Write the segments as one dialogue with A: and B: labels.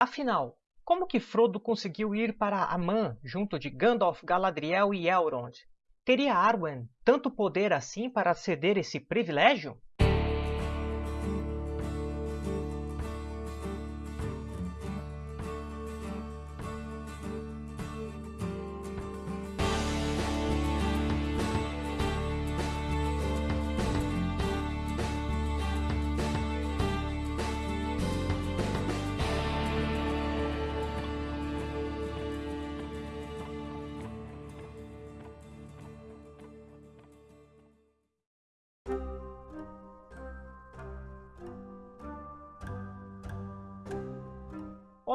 A: Afinal, como que Frodo conseguiu ir para Aman junto de Gandalf, Galadriel e Elrond? Teria Arwen tanto poder assim para ceder esse privilégio?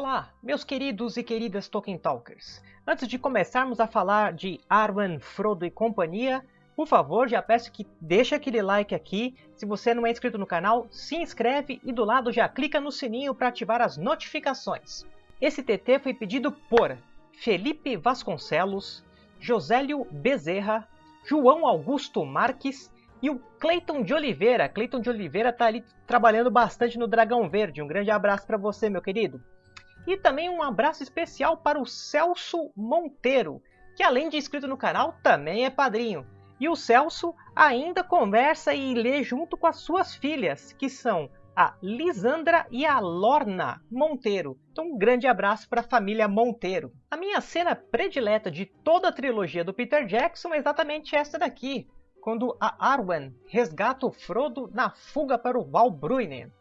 A: Olá, meus queridos e queridas Tolkien Talkers! Antes de começarmos a falar de Arwen, Frodo e companhia, por favor, já peço que deixe aquele like aqui. Se você não é inscrito no canal, se inscreve e do lado já clica no sininho para ativar as notificações. Esse TT foi pedido por Felipe Vasconcelos, Josélio Bezerra, João Augusto Marques e o Cleiton de Oliveira. Cleiton de Oliveira está ali trabalhando bastante no Dragão Verde. Um grande abraço para você, meu querido. E também um abraço especial para o Celso Monteiro, que além de inscrito no canal, também é padrinho. E o Celso ainda conversa e lê junto com as suas filhas, que são a Lisandra e a Lorna Monteiro. Então um grande abraço para a família Monteiro. A minha cena predileta de toda a trilogia do Peter Jackson é exatamente esta daqui, quando a Arwen resgata o Frodo na fuga para o Val Bruinen.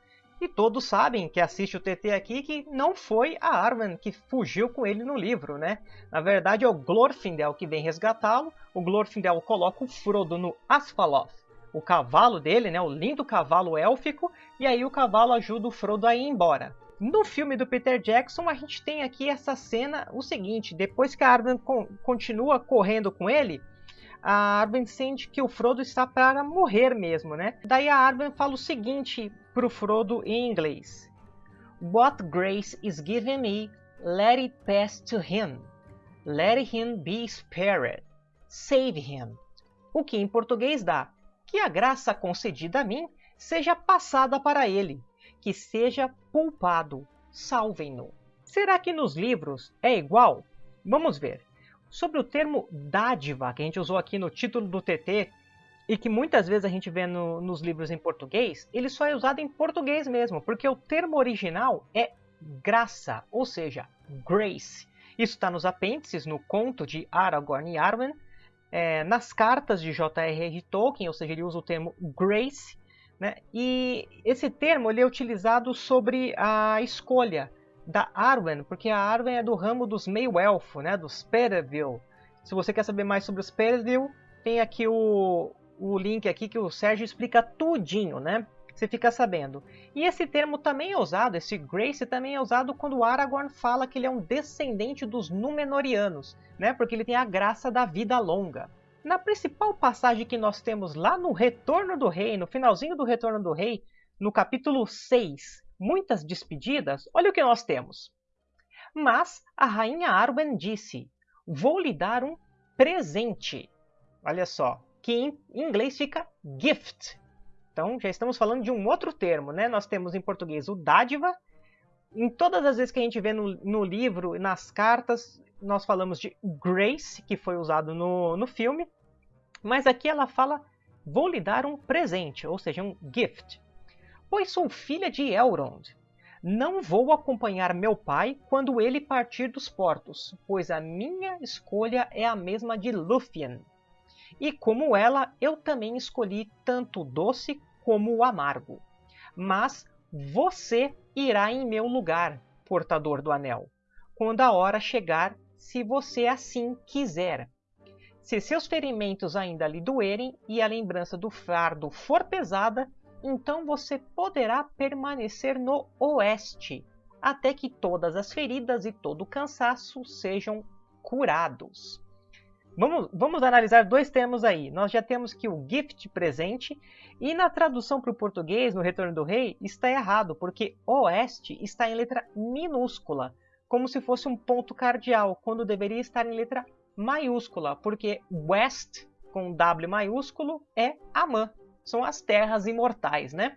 A: E todos sabem que assiste o TT aqui que não foi a Arwen que fugiu com ele no livro, né? Na verdade é o Glorfindel que vem resgatá-lo. O Glorfindel coloca o Frodo no Asfaloth, o cavalo dele, né? O lindo cavalo élfico. E aí o cavalo ajuda o Frodo a ir embora. No filme do Peter Jackson, a gente tem aqui essa cena, o seguinte, depois que a Arwen con continua correndo com ele, a Arwen sente que o Frodo está para morrer mesmo, né? Daí a Arwen fala o seguinte para o Frodo em inglês: What grace is given me, let it pass to him. Let him be spared. Save him. O que em português dá: Que a graça concedida a mim seja passada para ele, que seja poupado. Salvem-no. Será que nos livros é igual? Vamos ver. Sobre o termo dádiva, que a gente usou aqui no título do TT, e que muitas vezes a gente vê no, nos livros em português, ele só é usado em português mesmo, porque o termo original é graça, ou seja, grace. Isso está nos apêndices, no conto de Aragorn e Arwen, é, nas cartas de J.R.R. Tolkien, ou seja, ele usa o termo grace, né? e esse termo ele é utilizado sobre a escolha da Arwen, porque a Arwen é do ramo dos meio-elfo, né, dos Pereville. Se você quer saber mais sobre os Pereville, tem aqui o, o link aqui que o Sérgio explica tudinho, né? Você fica sabendo. E esse termo também é usado, esse Grace também é usado quando Aragorn fala que ele é um descendente dos Númenóreanos, né? Porque ele tem a graça da vida longa. Na principal passagem que nós temos lá no Retorno do Rei, no finalzinho do Retorno do Rei, no capítulo 6, muitas despedidas, olha o que nós temos. Mas a rainha Arwen disse, vou lhe dar um presente. Olha só, que em inglês fica gift. Então já estamos falando de um outro termo, né? Nós temos em português o dádiva. Em todas as vezes que a gente vê no, no livro, nas cartas, nós falamos de grace, que foi usado no, no filme. Mas aqui ela fala, vou lhe dar um presente, ou seja, um gift pois sou filha de Elrond. Não vou acompanhar meu pai quando ele partir dos portos, pois a minha escolha é a mesma de Lúthien. E como ela, eu também escolhi tanto o doce como o amargo. Mas você irá em meu lugar, portador do anel, quando a hora chegar, se você assim quiser. Se seus ferimentos ainda lhe doerem e a lembrança do fardo for pesada, então você poderá permanecer no oeste, até que todas as feridas e todo o cansaço sejam curados. Vamos, vamos analisar dois termos aí. Nós já temos que o gift presente e na tradução para o português, no Retorno do Rei, está errado, porque oeste está em letra minúscula, como se fosse um ponto cardial, quando deveria estar em letra maiúscula, porque west com W maiúsculo é Amã, são as terras imortais, né?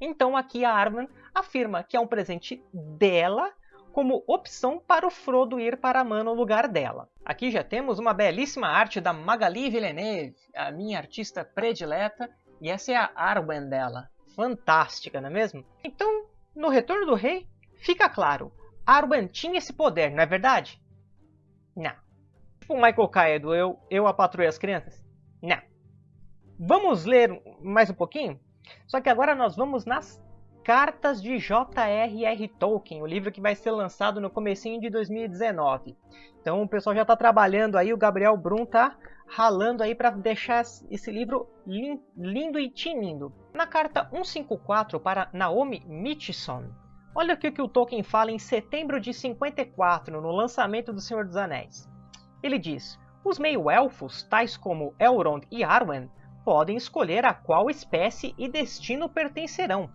A: Então aqui a Arwen afirma que é um presente dela como opção para o Frodo ir para Amã no lugar dela. Aqui já temos uma belíssima arte da Magali Villeneuve, a minha artista predileta, e essa é a Arwen dela. Fantástica, não é mesmo? Então, no Retorno do Rei, fica claro, Arwen tinha esse poder, não é verdade? Não. Tipo o Michael Caio do Eu, Eu Patrulha as Crianças? Não. Vamos ler mais um pouquinho? Só que agora nós vamos nas Cartas de J.R.R. Tolkien, o livro que vai ser lançado no comecinho de 2019. Então o pessoal já está trabalhando aí, o Gabriel Brum tá ralando aí para deixar esse livro lindo e tinindo. Na carta 154 para Naomi Mitchison, olha o que o Tolkien fala em setembro de 54, no lançamento do Senhor dos Anéis. Ele diz, os meio-elfos, tais como Elrond e Arwen, podem escolher a qual espécie e destino pertencerão.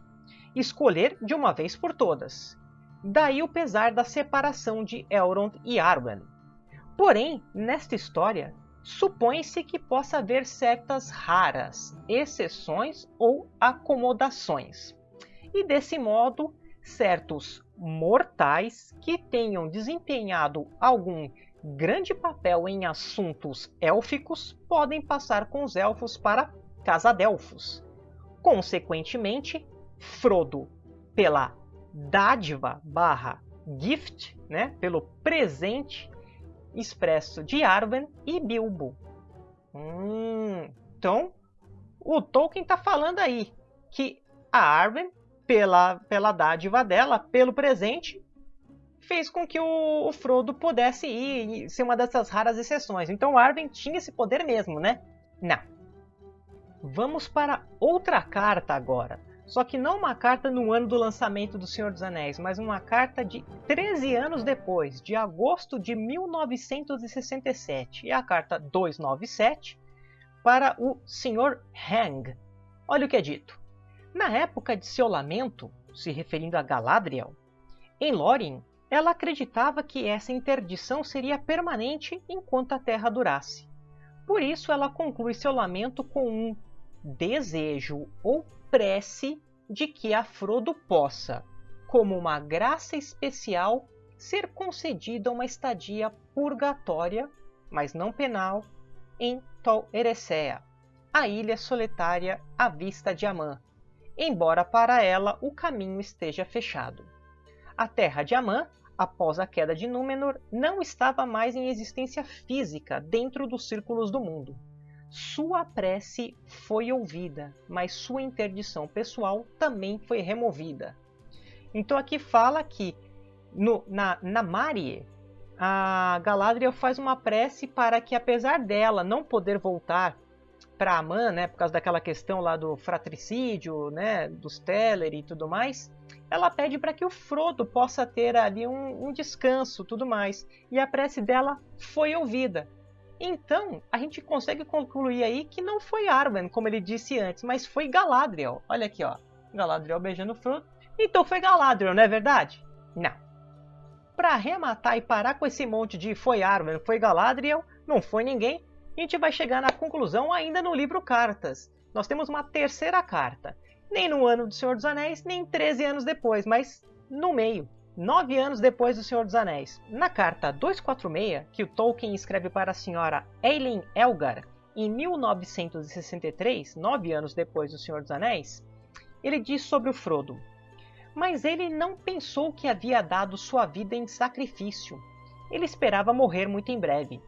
A: Escolher de uma vez por todas. Daí o pesar da separação de Elrond e Arwen. Porém, nesta história, supõe-se que possa haver certas raras exceções ou acomodações. E desse modo, certos mortais que tenham desempenhado algum grande papel em assuntos élficos podem passar com os elfos para Casadelfos. Consequentemente, Frodo, pela dádiva barra gift, né, pelo presente expresso de Arwen e Bilbo. Hum, então, o Tolkien está falando aí que a Arwen, pela, pela dádiva dela, pelo presente, fez com que o, o Frodo pudesse ir ser uma dessas raras exceções. Então Arwen tinha esse poder mesmo, né? Não. Vamos para outra carta agora. Só que não uma carta no ano do lançamento do Senhor dos Anéis, mas uma carta de 13 anos depois, de agosto de 1967. É a carta 297 para o Sr. Hang. Olha o que é dito. Na época de seu lamento, se referindo a Galadriel, em Lórien, ela acreditava que essa interdição seria permanente enquanto a Terra durasse. Por isso, ela conclui seu lamento com um desejo ou prece de que a Frodo possa, como uma graça especial, ser concedida uma estadia purgatória, mas não penal, em Tol Eressëa, a ilha solitária à vista de Amã, embora para ela o caminho esteja fechado. A terra de Amã após a queda de Númenor, não estava mais em existência física dentro dos círculos do mundo. Sua prece foi ouvida, mas sua interdição pessoal também foi removida. Então aqui fala que no, na, na Marie, a Galadriel faz uma prece para que, apesar dela não poder voltar para Amã, né, por causa daquela questão lá do fratricídio, né, dos Teller e tudo mais, ela pede para que o Frodo possa ter ali um, um descanso, tudo mais. E a prece dela foi ouvida. Então, a gente consegue concluir aí que não foi Arwen, como ele disse antes, mas foi Galadriel. Olha aqui, ó. Galadriel beijando o Frodo. Então foi Galadriel, não é verdade? Não. Para arrematar e parar com esse monte de foi Arwen, foi Galadriel, não foi ninguém, a gente vai chegar na conclusão ainda no livro Cartas. Nós temos uma terceira carta nem no ano do Senhor dos Anéis, nem 13 anos depois, mas no meio, nove anos depois do Senhor dos Anéis. Na carta 246, que o Tolkien escreve para a senhora Eileen Elgar em 1963, nove anos depois do Senhor dos Anéis, ele diz sobre o Frodo: Mas ele não pensou que havia dado sua vida em sacrifício. Ele esperava morrer muito em breve.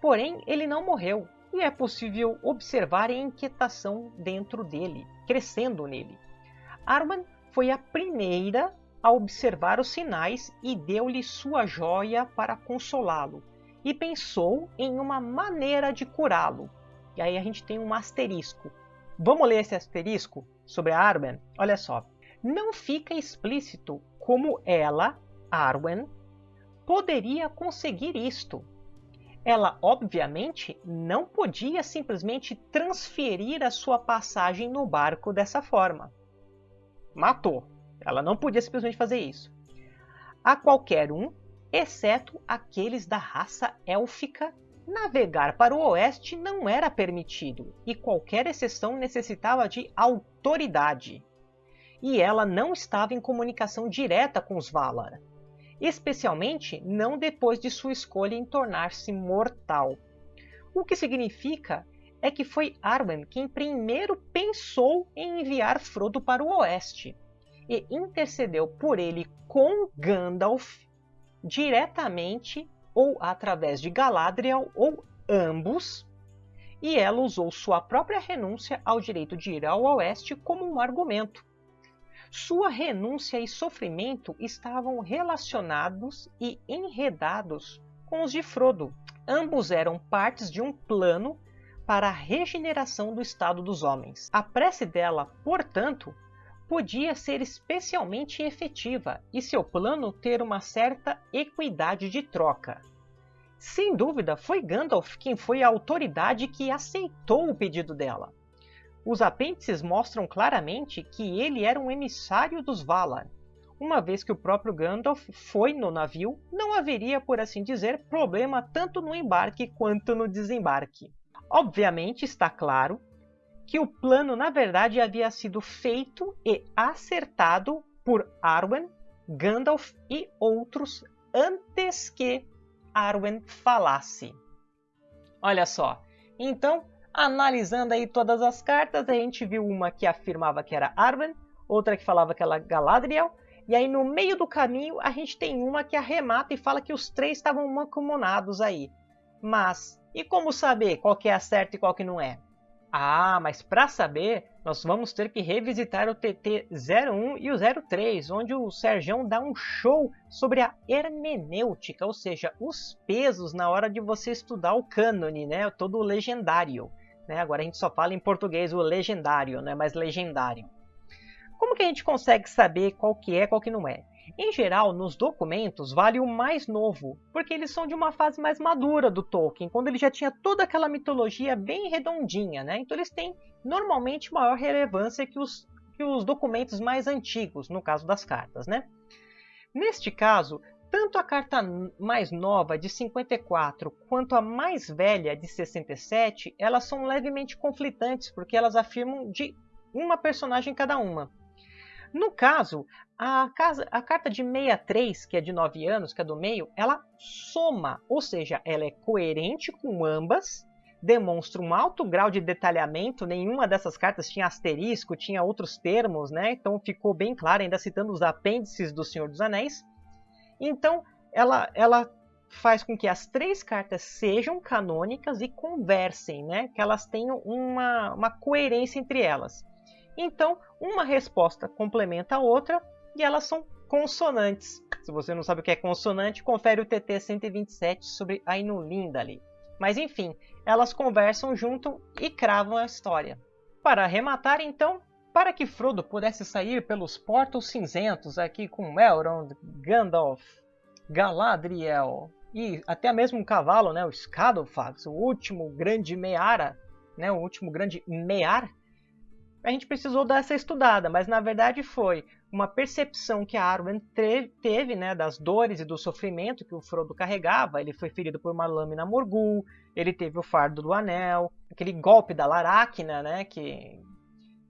A: Porém, ele não morreu, e é possível observar a inquietação dentro dele, crescendo nele. Arwen foi a primeira a observar os sinais e deu-lhe sua joia para consolá-lo, e pensou em uma maneira de curá-lo. E aí a gente tem um asterisco. Vamos ler esse asterisco sobre a Arwen? Olha só. Não fica explícito como ela, Arwen, poderia conseguir isto, ela, obviamente, não podia simplesmente transferir a sua passagem no barco dessa forma. Matou. Ela não podia simplesmente fazer isso. A qualquer um, exceto aqueles da raça élfica, navegar para o oeste não era permitido e qualquer exceção necessitava de autoridade. E ela não estava em comunicação direta com os Valar. especialmente não depois de sua escolha em tornar-se mortal. O que significa é que foi Arwen quem primeiro pensou em enviar Frodo para o oeste e intercedeu por ele com Gandalf diretamente ou através de Galadriel ou ambos, e ela usou sua própria renúncia ao direito de ir ao oeste como um argumento. Sua renúncia e sofrimento estavam relacionados e enredados com os de Frodo. Ambos eram partes de um plano para a regeneração do estado dos homens. A prece dela, portanto, podia ser especialmente efetiva e seu plano ter uma certa equidade de troca. Sem dúvida, foi Gandalf quem foi a autoridade que aceitou o pedido dela. Os apêndices mostram claramente que ele era um emissário dos Valar. Uma vez que o próprio Gandalf foi no navio, não haveria, por assim dizer, problema tanto no embarque quanto no desembarque. Obviamente está claro que o plano na verdade havia sido feito e acertado por Arwen, Gandalf e outros antes que Arwen falasse. Olha só, então Analisando aí todas as cartas, a gente viu uma que afirmava que era Arwen, outra que falava que era Galadriel, e aí no meio do caminho a gente tem uma que arremata e fala que os três estavam mancomunados aí. Mas, e como saber qual que é a certa e qual que não é? Ah, mas para saber, nós vamos ter que revisitar o TT01 e o 03, onde o Serjão dá um show sobre a hermenêutica, ou seja, os pesos na hora de você estudar o cânone, né? todo o legendário. Né? Agora a gente só fala em português o legendário, não é mais legendário. Como que a gente consegue saber qual que é qual que não é? Em geral, nos documentos vale o mais novo, porque eles são de uma fase mais madura do Tolkien, quando ele já tinha toda aquela mitologia bem redondinha, né? Então eles têm normalmente maior relevância que os, que os documentos mais antigos, no caso das cartas, né? Neste caso, tanto a carta mais nova, de 54, quanto a mais velha, de 67, elas são levemente conflitantes, porque elas afirmam de uma personagem cada uma. No caso, a, casa, a, carta de 63, que é de 9 anos, que é do meio, ela soma, ou seja, ela é coerente com ambas, demonstra um alto grau de detalhamento, nenhuma dessas cartas tinha asterisco, tinha outros termos, né? então ficou bem claro, ainda citando os apêndices do Senhor dos Anéis. Então, ela, ela faz com que as três cartas sejam canônicas e conversem, né? que elas tenham uma, uma coerência entre elas. Então, uma resposta complementa a outra e elas são consonantes. Se você não sabe o que é consonante, confere o TT 127 sobre a Inulindali. Mas enfim, elas conversam junto e cravam a história. Para arrematar, então, para que Frodo pudesse sair pelos portos cinzentos aqui com Elrond, Gandalf, Galadriel e até mesmo um cavalo, né, o Scadofax, o último grande Meara, né, o último grande Mear, a gente precisou dar essa estudada, mas na verdade foi uma percepção que a Arwen teve né, das dores e do sofrimento que o Frodo carregava. Ele foi ferido por uma lâmina Morgul, ele teve o fardo do anel, aquele golpe da Laracna, né, que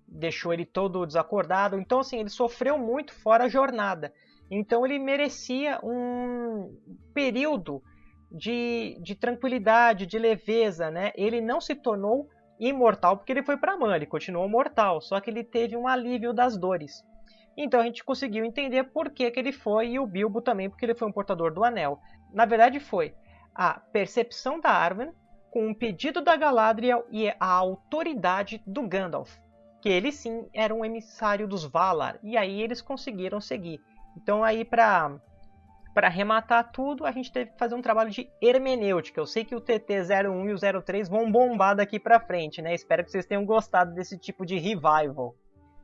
A: deixou ele todo desacordado. Então, assim, ele sofreu muito fora a jornada. Então, ele merecia um período de, de tranquilidade, de leveza. Né? Ele não se tornou imortal porque ele foi para Man, ele continuou mortal, só que ele teve um alívio das dores. Então a gente conseguiu entender por que, que ele foi e o Bilbo também, porque ele foi um portador do anel. Na verdade foi a percepção da Arwen com um pedido da Galadriel e a autoridade do Gandalf que ele sim era um emissário dos Valar, e aí eles conseguiram seguir. Então aí para para arrematar tudo, a gente teve que fazer um trabalho de hermenêutica. Eu sei que o TT01 e o 03 vão bombar daqui para frente, né? Espero que vocês tenham gostado desse tipo de revival.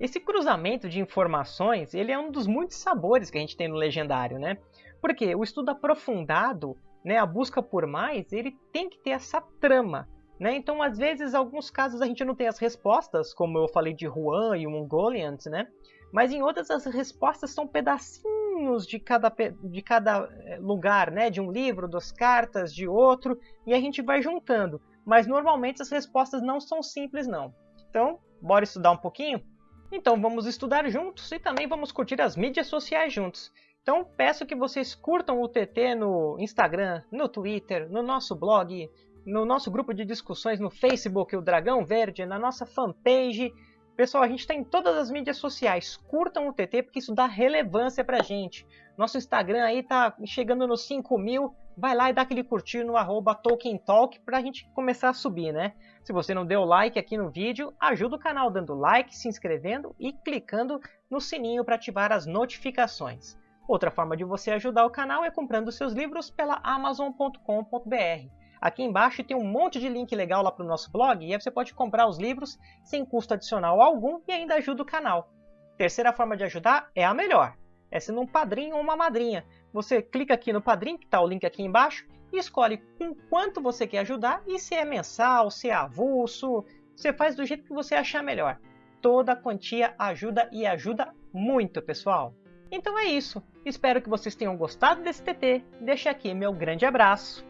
A: Esse cruzamento de informações, ele é um dos muitos sabores que a gente tem no Legendário, né? Porque o estudo aprofundado, né, a busca por mais, ele tem que ter essa trama. Né? Então, às vezes, alguns casos a gente não tem as respostas, como eu falei de Juan e o Mongolians, né? Mas em outras as respostas são pedacinhos de cada, de cada eh, lugar, né? De um livro, das cartas, de outro, e a gente vai juntando. Mas normalmente as respostas não são simples, não. Então, bora estudar um pouquinho? Então vamos estudar juntos e também vamos curtir as mídias sociais juntos. Então peço que vocês curtam o TT no Instagram, no Twitter, no nosso blog, no nosso grupo de discussões no Facebook, o Dragão Verde, na nossa fanpage. Pessoal, a gente está em todas as mídias sociais. Curtam o TT porque isso dá relevância para a gente. Nosso Instagram aí tá chegando nos 5 mil. Vai lá e dá aquele curtir no arroba TolkienTalk para a gente começar a subir, né? Se você não deu like aqui no vídeo, ajuda o canal dando like, se inscrevendo e clicando no sininho para ativar as notificações. Outra forma de você ajudar o canal é comprando seus livros pela amazon.com.br. Aqui embaixo tem um monte de link legal lá para o nosso blog e aí você pode comprar os livros sem custo adicional algum e ainda ajuda o canal. Terceira forma de ajudar é a melhor, é sendo um padrinho ou uma madrinha. Você clica aqui no padrinho, que está o link aqui embaixo, e escolhe com quanto você quer ajudar e se é mensal, se é avulso, você faz do jeito que você achar melhor. Toda quantia ajuda e ajuda muito, pessoal. Então é isso. Espero que vocês tenham gostado desse TT. Deixa aqui meu grande abraço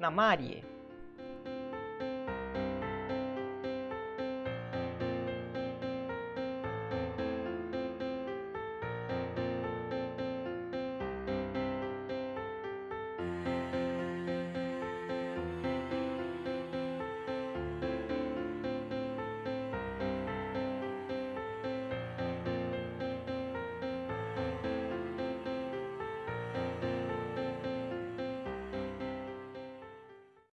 A: na Marie.